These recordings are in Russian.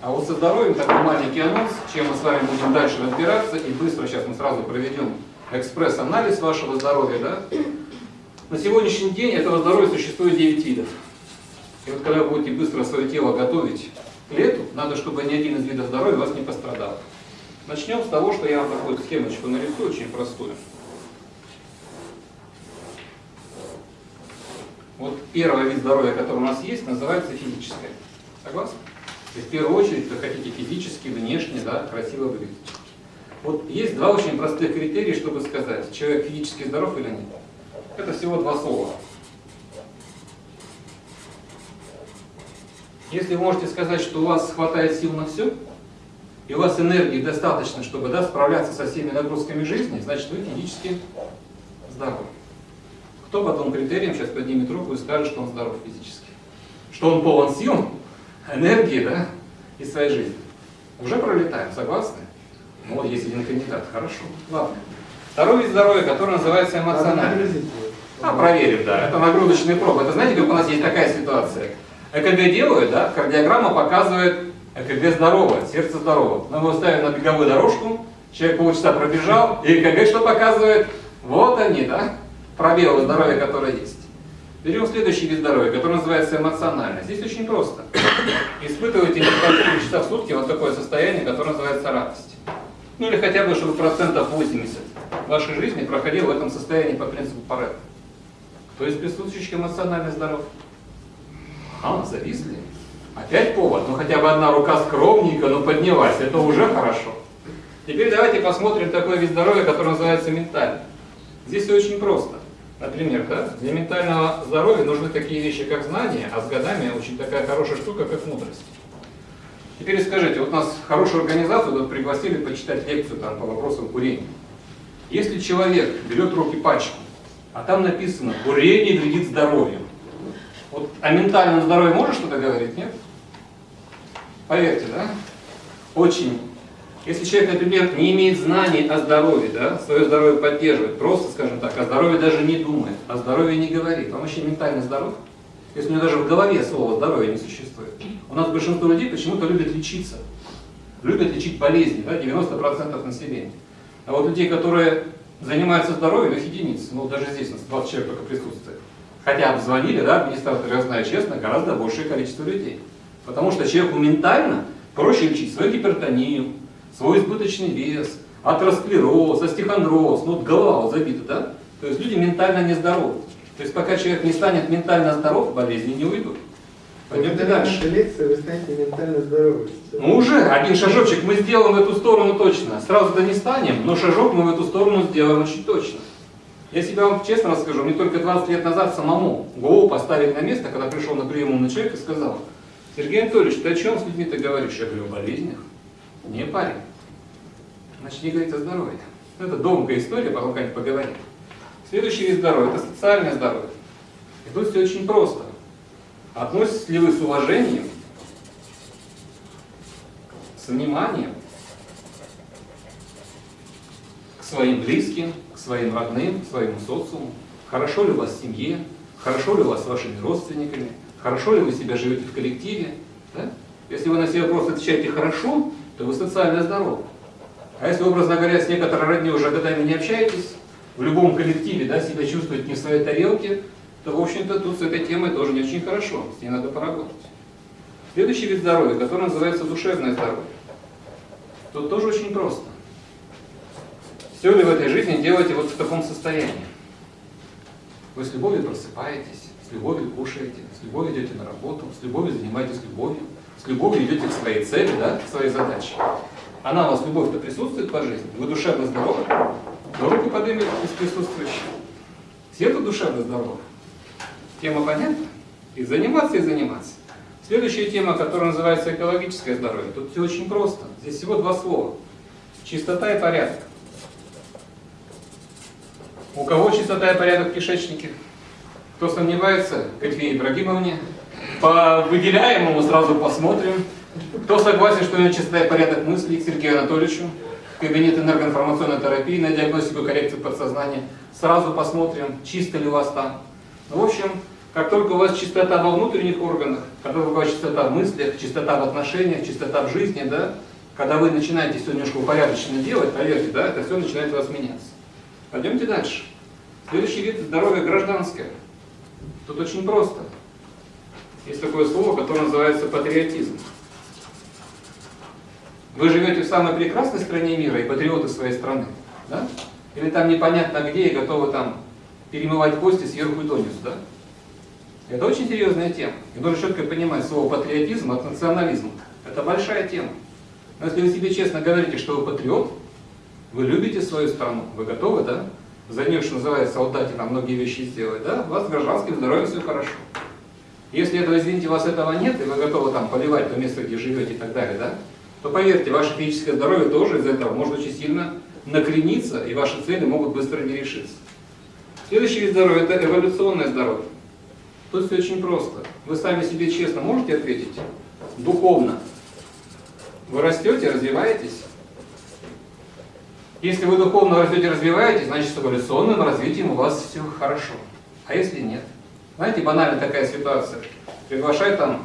А вот со здоровьем такой маленький анонс, чем мы с вами будем дальше разбираться, и быстро сейчас мы сразу проведем экспресс-анализ вашего здоровья. Да? На сегодняшний день этого здоровья существует 9 видов. И вот когда вы будете быстро свое тело готовить к лету, надо, чтобы ни один из видов здоровья вас не пострадал. Начнем с того, что я вам такую схемочку нарисую, очень простую. Вот первый вид здоровья, который у нас есть, называется физическое. Согласны? Есть в первую очередь вы хотите физически, внешне, да, красиво выглядеть. Вот есть два очень простых критерия, чтобы сказать, человек физически здоров или нет. Это всего два слова. Если вы можете сказать, что у вас хватает сил на все, и у вас энергии достаточно, чтобы да, справляться со всеми нагрузками жизни, значит вы физически здоровы. Кто по двум критериям сейчас поднимет руку и скажет, что он здоров физически? Что он полон сил, энергии, да, и своей жизни. Уже пролетаем, согласны? Ну вот есть один кандидат, хорошо. Ладно. Второй вид здоровья, который называется эмоциональный. А, проверим, да. Это нагрузочные пробы. Это знаете, как у нас есть такая ситуация? ЭКГ делают, да, кардиограмма показывает ЭКГ здорово, сердце здорово. Мы его ставим на беговую дорожку, человек полчаса пробежал, и ЭКГ что показывает? Вот они, да, пробелы здоровья, которые есть. Берем следующий вид здоровья, который называется эмоциональный. Здесь очень просто. Испытывайте несколько часа в сутки вот такое состояние, которое называется радость. Ну или хотя бы, чтобы процентов 80 вашей жизни проходило в этом состоянии по принципу Паретта. Кто из присутствующих эмоционально здоров? А, зависли. Опять повод. Ну хотя бы одна рука скромненько, но поднялась. Это уже хорошо. Теперь давайте посмотрим такой вид здоровья, который называется ментальный. Здесь все очень просто. Например, да, для ментального здоровья нужны такие вещи, как знания, а с годами очень такая хорошая штука, как мудрость. Теперь скажите, вот нас хорошую организацию тут пригласили почитать лекцию там, по вопросам курения. Если человек берет руки пачку, а там написано «курение вредит здоровью», вот о ментальном здоровье можно что-то говорить, нет? Поверьте, да? Очень если человек, например, не имеет знаний о здоровье, да, свое здоровье поддерживает, просто, скажем так, о здоровье даже не думает, о здоровье не говорит, он вообще ментально здоров, если у него даже в голове слова здоровье не существует. У нас большинство людей почему-то любят лечиться, любят лечить болезни, да, 90% населения. А вот людей, которые занимаются здоровьем, их единицы, ну даже здесь у нас 20 человек только присутствует. Хотя обзвонили, да, администратор, я знаю честно, гораздо большее количество людей. Потому что человеку ментально проще лечить свою гипертонию, свой избыточный вес, атеросклероз, остеохондроз, ну вот голова вот забита, да? То есть люди ментально нездоровы. То есть пока человек не станет ментально здоров, болезни не уйдут. Пойдемте дальше. лекции вы станете ментально здоровы. Ну уже, один шажочек мы сделаем в эту сторону точно. Сразу-то не станем, но шажок мы в эту сторону сделаем очень точно. Я себе вам честно расскажу, мне только 20 лет назад самому голову поставили на место, когда пришел на прием умный человек и сказал, Сергей Анатольевич, ты о чем с людьми-то говоришь? Я говорю, о болезнях. Не парень. Значит, не говорить о здоровье. Ну, это долгая история, потом как-нибудь поговорим. Следующий вид здоровья – это социальное здоровье. И тут все очень просто. Относитесь ли вы с уважением, с вниманием к своим близким, к своим родным, к своему социуму? Хорошо ли у вас в семье? Хорошо ли у вас с вашими родственниками? Хорошо ли вы себя живете в коллективе? Да? Если вы на себе просто отвечаете «хорошо», то вы социально здоровы. А если, образно говоря, с некоторой родней уже годами не общаетесь, в любом коллективе да, себя чувствуете не в своей тарелке, то, в общем-то, тут с этой темой тоже не очень хорошо, с ней надо поработать. Следующий вид здоровья, который называется душевное здоровье. Тут тоже очень просто. Все ли в этой жизни делаете вот в таком состоянии? Вы с любовью просыпаетесь, с любовью кушаете, с любовью идете на работу, с любовью занимаетесь любовью, с любовью идете к своей цели, да, к своей задаче. Она у вас, любовь-то присутствует по жизни, вы душевно здоровы, то руку поднимет из присутствующих. Все-то душевно здоровы. Тема понятна? И заниматься, и заниматься. Следующая тема, которая называется экологическое здоровье. Тут все очень просто. Здесь всего два слова. Чистота и порядок. У кого чистота и порядок в кишечнике? Кто сомневается? Катье Ибрагимовне. По выделяемому сразу посмотрим. Кто согласен, что него чистота порядок мыслей к Сергею Анатольевичу? Кабинет энергоинформационной терапии на диагностику и коррекцию подсознания. Сразу посмотрим, чисто ли у вас там. Ну, в общем, как только у вас чистота во внутренних органах, когда у вас чистота в мыслях, чистота в отношениях, чистота в жизни, да, когда вы начинаете все немножко упорядоченно делать, поверьте, да, это все начинает у вас меняться. Пойдемте дальше. Следующий вид здоровья гражданское. Тут очень просто. Есть такое слово, которое называется патриотизм. Вы живете в самой прекрасной стране мира и патриоты своей страны, да? Или там непонятно где и готовы там перемывать кости сверху и донизу, да? Это очень серьезная тема. И нужно четко понимать слово патриотизм от национализма. Это большая тема. Но если вы себе честно говорите, что вы патриот, вы любите свою страну, вы готовы, да? За нее, что называется, отдать и многие вещи сделать, да? У вас гражданским здоровьем все хорошо. Если этого, извините, у вас этого нет, и вы готовы там поливать то место, где живете и так далее, да? То поверьте, ваше физическое здоровье тоже из этого может очень сильно накрениться, и ваши цели могут быстро не решиться. Следующий вид здоровья – это эволюционное здоровье. Тут все очень просто. Вы сами себе честно можете ответить? Духовно. Вы растете, развиваетесь? Если вы духовно растете, развиваетесь, значит с эволюционным развитием у вас все хорошо. А если нет? Знаете, банальная такая ситуация. Приглашает там,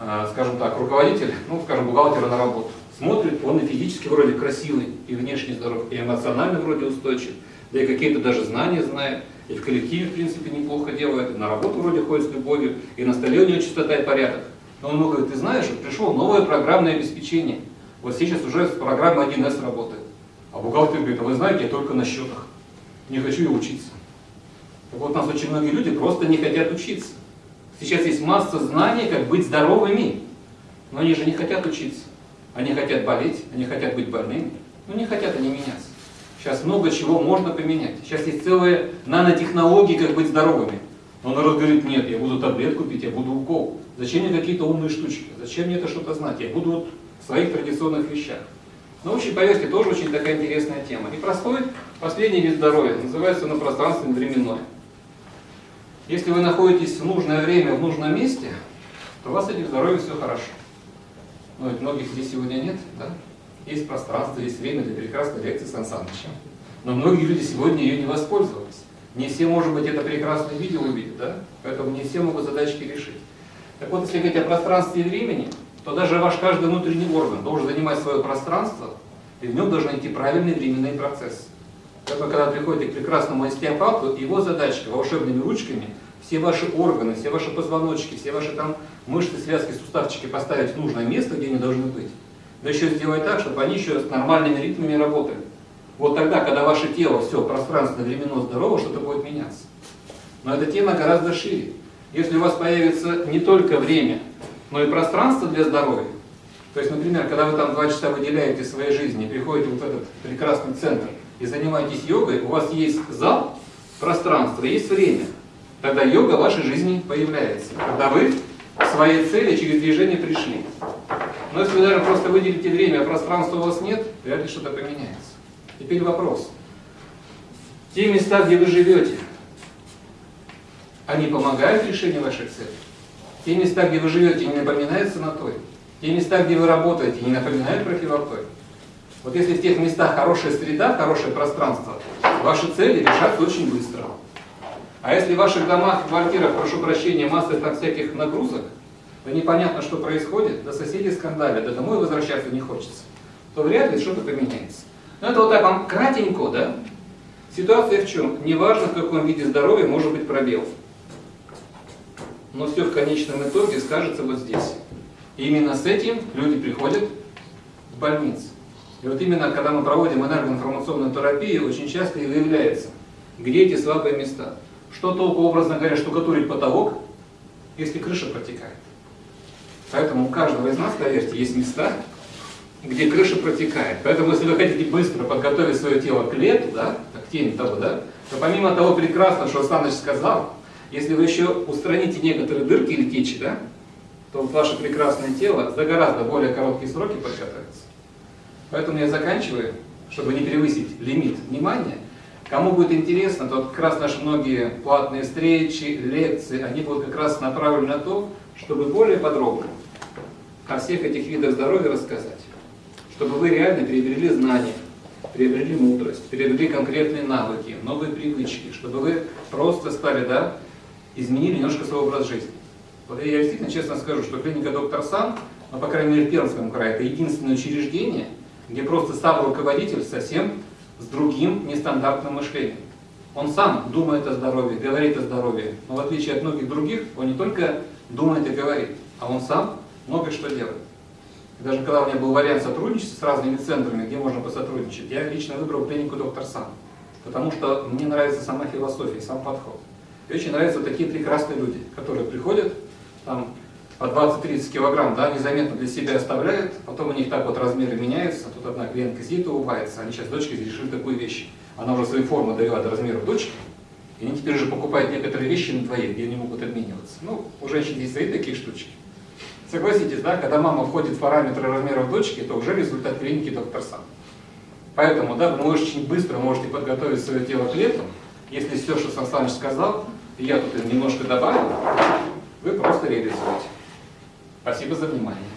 э, скажем так, руководитель, ну, скажем, бухгалтера на работу. Смотрит, он и физически вроде красивый, и внешне здоров, и эмоционально вроде устойчив, да и какие-то даже знания знает, и в коллективе, в принципе, неплохо делает, и на работу вроде ходит с любовью, и на столе у него чистота и порядок. Но он ему говорит, ты знаешь, пришло новое программное обеспечение. Вот сейчас уже программа 1С работает. А бухгалтер говорит, а вы знаете, я только на счетах. Не хочу и учиться. Вот, у нас очень многие люди просто не хотят учиться. Сейчас есть масса знаний, как быть здоровыми. Но они же не хотят учиться. Они хотят болеть, они хотят быть больными, но не хотят они меняться. Сейчас много чего можно поменять. Сейчас есть целые нанотехнологии, как быть здоровыми. Но народ говорит, нет, я буду таблетку пить, я буду укол. Зачем мне какие-то умные штучки? Зачем мне это что-то знать? Я буду вот в своих традиционных вещах. Научной повестки тоже очень такая интересная тема. И простой, последний вид здоровья, называется он пространственное временное. Если вы находитесь в нужное время, в нужном месте, то у вас с этим здоровьем все хорошо. Но ведь многих здесь сегодня нет, да? Есть пространство, есть время для прекрасной лекции Сан Санычем. Но многие люди сегодня ее не воспользовались. Не все, может быть, это прекрасное видео увидят, да? Поэтому не все могут задачки решить. Так вот, если говорить о пространстве и времени, то даже ваш каждый внутренний орган должен занимать свое пространство, и в нем должны идти правильные временные процессы. Поэтому, когда приходите к прекрасному остеопату, его задачка волшебными ручками все ваши органы, все ваши позвоночки, все ваши там мышцы, связки, суставчики поставить в нужное место, где они должны быть. Да еще сделать так, чтобы они еще с нормальными ритмами работали. Вот тогда, когда ваше тело все пространственно, временно здорово, что-то будет меняться. Но эта тема гораздо шире. Если у вас появится не только время, но и пространство для здоровья, то есть, например, когда вы там два часа выделяете своей жизни, приходите в этот прекрасный центр и занимаетесь йогой, у вас есть зал, пространство, есть время. Тогда йога в вашей жизни появляется. Когда вы к своей цели через движение пришли. Но если вы даже просто выделите время, а пространства у вас нет, вряд ли что-то поменяется. Теперь вопрос. Те места, где вы живете, они помогают решению вашей цели? Те места, где вы живете, не напоминают санаторий? Те места, где вы работаете, не напоминают про филарторий? Вот если в тех местах хорошая среда, хорошее пространство, ваши цели решатся очень быстро. А если в ваших домах, квартирах, прошу прощения, масса там всяких нагрузок, то непонятно, что происходит, до соседей скандалят, да домой возвращаться не хочется, то вряд ли что-то поменяется. Но это вот так вам кратенько, да? Ситуация в чем? Неважно, в каком виде здоровья может быть пробел. Но все в конечном итоге скажется вот здесь. И именно с этим люди приходят в больницу. И вот именно, когда мы проводим энергоинформационную терапию, очень часто и выявляется, где эти слабые места. Что толку, образно говоря, штукатурить потолок, если крыша протекает? Поэтому у каждого из нас, поверьте, есть места, где крыша протекает. Поэтому, если вы хотите быстро подготовить свое тело к лету, да, к теме того, да, то помимо того прекрасного, что Саныч сказал, если вы еще устраните некоторые дырки или течи, да, то ваше прекрасное тело за гораздо более короткие сроки подготовится. Поэтому я заканчиваю, чтобы не превысить лимит внимания. Кому будет интересно, то как раз наши многие платные встречи, лекции, они будут как раз направлены на то, чтобы более подробно о всех этих видах здоровья рассказать. Чтобы вы реально приобрели знания, приобрели мудрость, приобрели конкретные навыки, новые привычки, чтобы вы просто стали, да, изменили немножко свой образ жизни. Вот я действительно честно скажу, что клиника доктор Сан, ну, по крайней мере, в Пермском крае, это единственное учреждение, где просто сам руководитель совсем с другим нестандартным мышлением. Он сам думает о здоровье, говорит о здоровье, но в отличие от многих других, он не только думает и говорит, а он сам много что делает. Даже когда у меня был вариант сотрудничества с разными центрами, где можно посотрудничать, я лично выбрал клинику доктор Сан, потому что мне нравится сама философия, сам подход. И очень нравятся такие прекрасные люди, которые приходят, там, по 20-30 килограмм, да, незаметно для себя оставляют, потом у них так вот размеры меняются, тут одна клиентка сидит и улыбается, они сейчас дочке решили такую вещь. Она уже свои формы довела до размеров дочки, и они теперь уже покупают некоторые вещи на двоих, где они могут обмениваться. Ну, у женщин есть свои такие штучки. Согласитесь, да, когда мама входит в параметры размеров дочки, то уже результат клиники доктор Сам. Поэтому, да, вы очень быстро можете подготовить свое тело к лету, если все, что Сан Саныч сказал, я тут немножко добавил, вы просто реализуете. Спасибо за внимание.